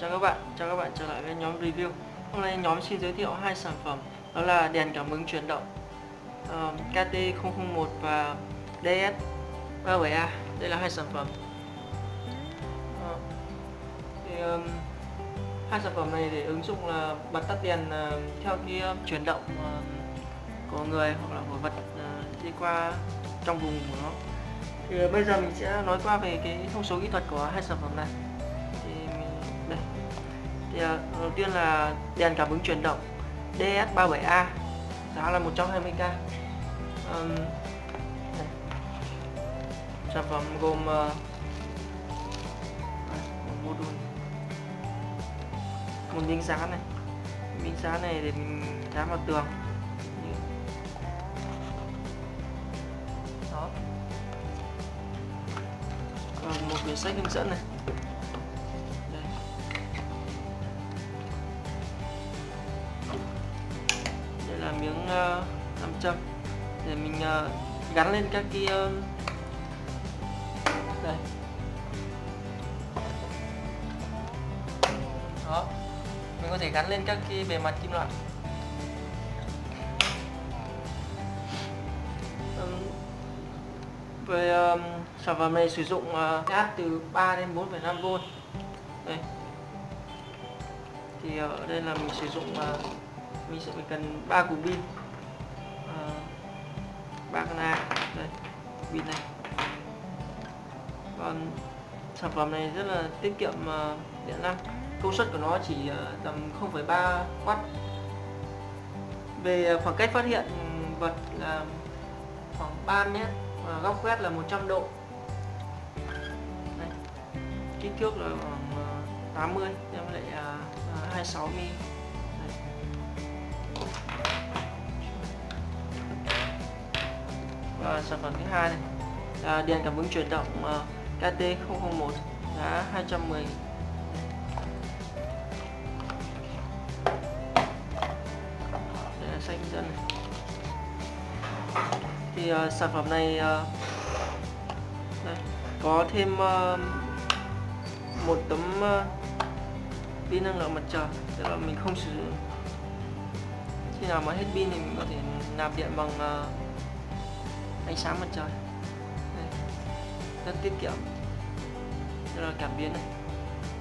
Chào các bạn, chào các bạn trở lại với nhóm review. Hôm nay nhóm xin giới thiệu hai sản phẩm Đó là đèn cảm ứng chuyển động ờ, uh, KT001 và DS37A Đây là hai sản phẩm. Uh, thì, um, Hai sản phẩm này để ứng dụng là bật tắt đèn uh, theo cái chuyển động uh, của người hoặc là của vật uh, đi qua trong vùng của nó. Thì bây giờ mình sẽ nói qua về cái thông số kỹ thuật của hai sản phẩm này thì đầu tiên là đèn cảm ứng chuyển động DS37A giá là 120k um, sản phẩm gồm uh, một module một miếng dán này. Miếng dán này để mình dán vào tường. Đó. Còn một quyển sách hướng dẫn này. Miếng uh, nam châm. Để mình uh, gắn lên các cái uh, đây. Đó. Mình có thể gắn lên các cái bề mặt kim loại. Um, về um, sản phẩm này sử dụng uh, áp từ 3 đến 4,5V đây. Thì ở đây là mình sử dụng uh, mình sẽ phải cần ba cục pin. Ờ, ba con A. Đây pin này. Còn sản phẩm này rất là tiết kiệm uh, điện năng. Công suất của nó chỉ uh, tầm 0,3 W về khoảng cách phát hiện vật là khoảng 3 mét và góc quét là 100 độ. Đây. kích thước là khoảng 80 em lại uh, 26 mm à, sản phẩm thứ hai này. Là đèn cảm ứng chuyển động ờ, à, KT001 giá 210 đây là xanh dân này. Thì à, sản phẩm này à, đây, có thêm à, một tấm pin năng lượng mặt trời. Tức là mình không sử dụng. Khi nào mà hết pin thì mình có thể nạp điện bằng uh, ánh sáng mặt trời. Đây. rất tiết kiệm. Đây là cảm biến này.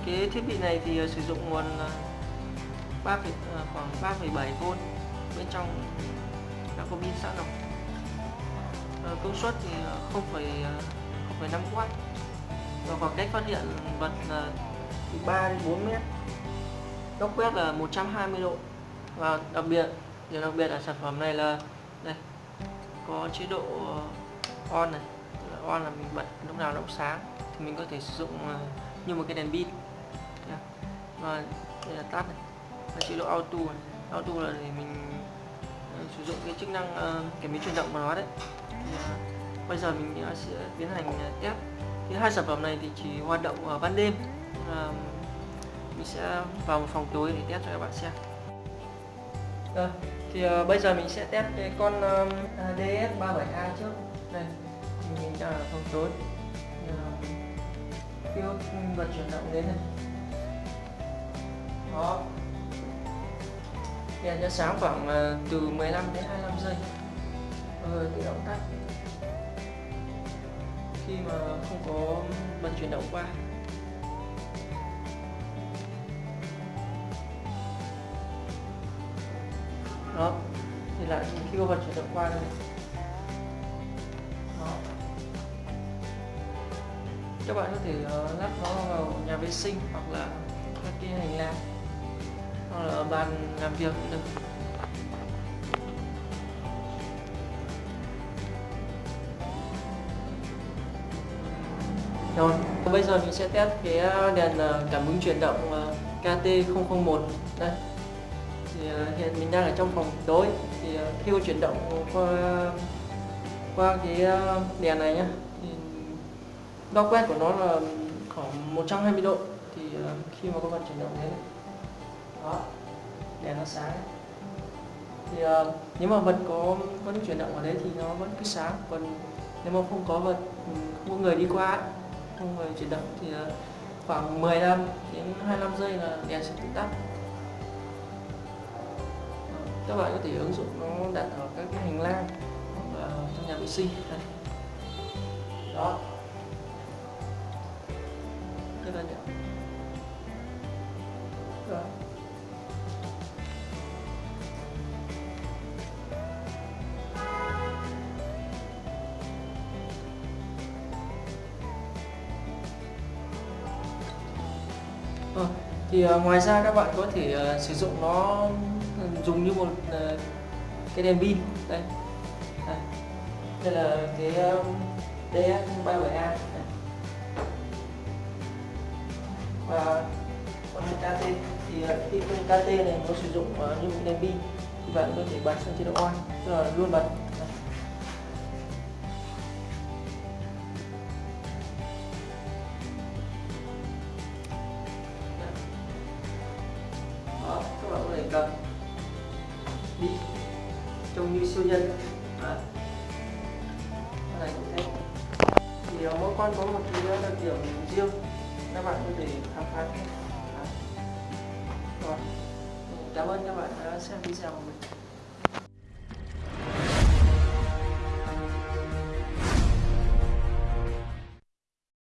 Cái thiết bị này thì ờ, sử dụng nguồn ờ, 3, ờ, khoảng 3,7V bên trong đã có pin sẵn rồi. Công suất thì 0,5W và khoảng cách phát hiện vật là từ 3 đến 4 mét. Góc quét là 120 độ. Và đặc biệt điều đặc biệt ở sản phẩm này là đây có chế độ ờ, on này on là mình bật lúc nào nó cũng sáng, thì mình có thể sử dụng ờ, như một cái đèn pin. À? Và đây là tắt này, và chế độ auto này. auto là để mình ờ, sử dụng cái chức năng kiểm biến chuyển động của nó đấy. À? Bây giờ mình sẽ tiến hành test. Thì hai sản phẩm này thì chỉ hoạt động ở ban đêm. Mình sẽ vào một phòng tối để test cho các bạn xem à, thì uh, bây giờ mình sẽ test cái con um, DS37A trước. Đây mình đang ở phòng tối Tiêu vật chuyển động đến này. Đó. Đèn sẽ sáng khoảng uh, từ 15 đến 25 giây. Rồi tự động tắt. Khi mà không có vật chuyển động qua. Đó. Thì lại khi có vật chuyển động qua đây đó. các bạn có thể uh, lắp nó vào nhà vệ sinh hoặc là các cái hành lang. Hoặc là ở bàn làm việc cũng được. Rồi bây giờ mình sẽ test cái đèn ờ, cảm ứng chuyển động ờ, KT001 đây thì ờ, hiện mình đang ở trong phòng tối thì ờ, khi có chuyển động qua qua cái ờ, đèn này nhá, thì đo quét của nó là khoảng 120 độ. Thì khi mà có vật chuyển động thế này, đó, đèn nó sáng. Thì nếu mà vật có vẫn chuyển động ở đấy thì nó vẫn cứ sáng. Còn nếu mà không có vật không có người đi qua không người chuyển động thì khoảng 15 đến 25 giây là đèn sẽ tự tắt các bạn có thể ứng dụng nó đặt ở các cái hành lang và trong nhà vệ sinh đây. đó rất là nhỏ đó. Vâng. Thì uh, ngoài ra các bạn có thể uh, sử dụng nó dùng như một uh, cái đèn pin. Đây đây, đây là cái um, DS37A. Và con KT thì ờ, khi con KT này nó sử dụng uh, như một đèn pin. Thì bạn có thể bật sang chế độ on tức là luôn bật. Đó các bạn có thể cầm đi. Trông như siêu nhân. Đó. Cái này cũng thế thì ờ, mỗi con có một cái ờ, đặc điểm riêng. Các bạn có thể khám phá rồi. Cảm ơn các bạn đã xem video của mình.